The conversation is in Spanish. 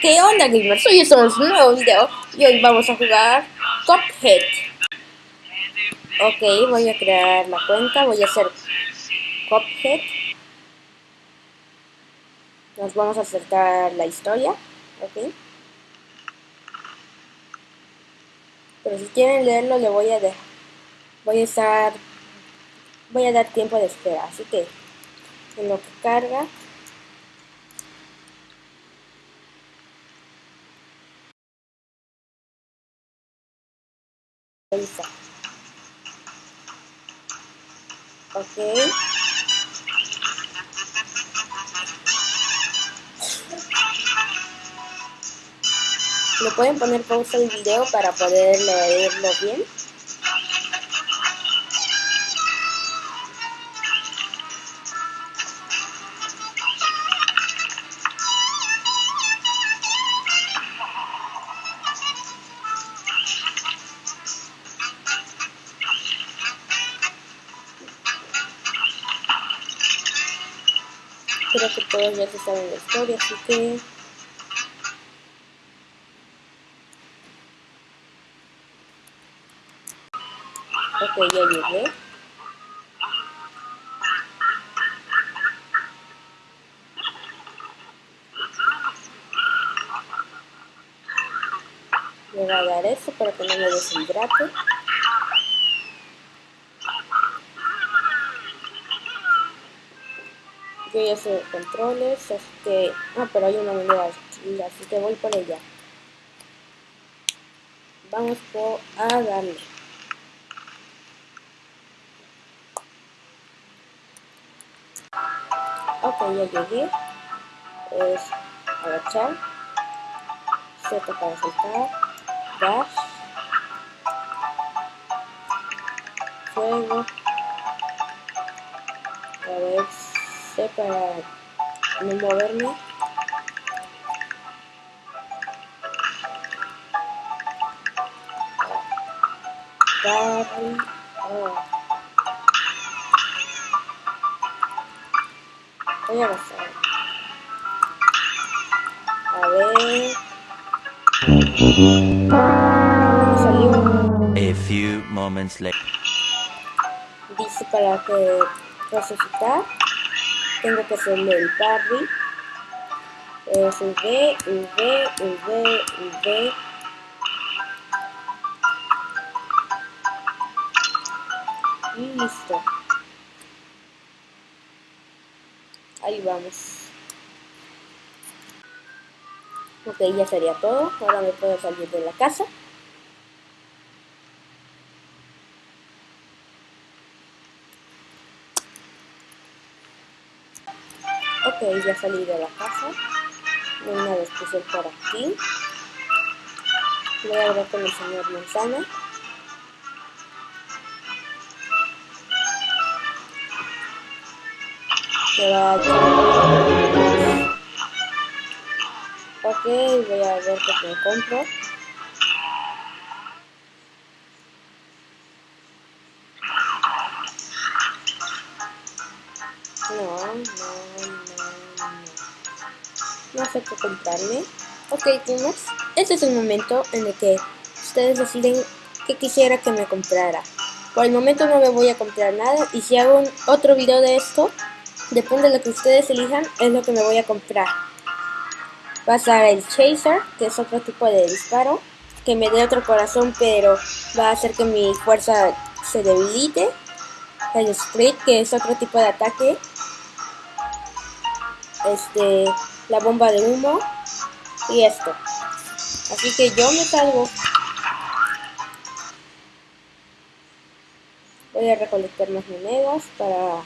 ¿Qué onda gamers? Hoy estamos un nuevo video y hoy vamos a jugar Cuphead. Ok, voy a crear la cuenta, voy a hacer Cuphead. Nos vamos a acercar la historia, ok. Pero si quieren leerlo le voy a dejar Voy a estar Voy a dar tiempo de espera, así que en lo que carga Lisa. Ok. ¿Le pueden poner pausa al video para poder leerlo bien? Creo que todos ya se saben la historia, así que... Ok, ya llegué. Le voy a dar eso para que no me deshidrate. Yo ya controles, así que... Ah, pero hay una moneda así que voy por ella. Vamos por a darle. Ok, ya llegué. Es agachar. Z para saltar. Dash. Fuego. A ver para no moverme. Oh. Voy a pasar. A ver. Salió. A few moments later. Dice para que resucitar tengo que hacerle el parry. Es V, V, V, V y listo. Ahí vamos. Ok ya sería todo. Ahora me puedo salir de la casa Ok, ya salí de la casa. Hay nada especial por aquí. Voy a hablar con el señor Manzana. Se va a Ok, voy a ver qué me compro. No. Sé qué comprarme. Ok, gamers. Este es el momento en el que ustedes deciden qué quisiera que me comprara. Por el momento no me voy a comprar nada. Y si hago otro video de esto, depende de lo que ustedes elijan, es lo que me voy a comprar. Va a ser el Chaser, que es otro tipo de disparo. Que me dé otro corazón, pero va a hacer que mi fuerza se debilite. El Sprint, que es otro tipo de ataque este, la bomba de humo y esto. Así que yo me salgo. Voy a recolectar más monedas para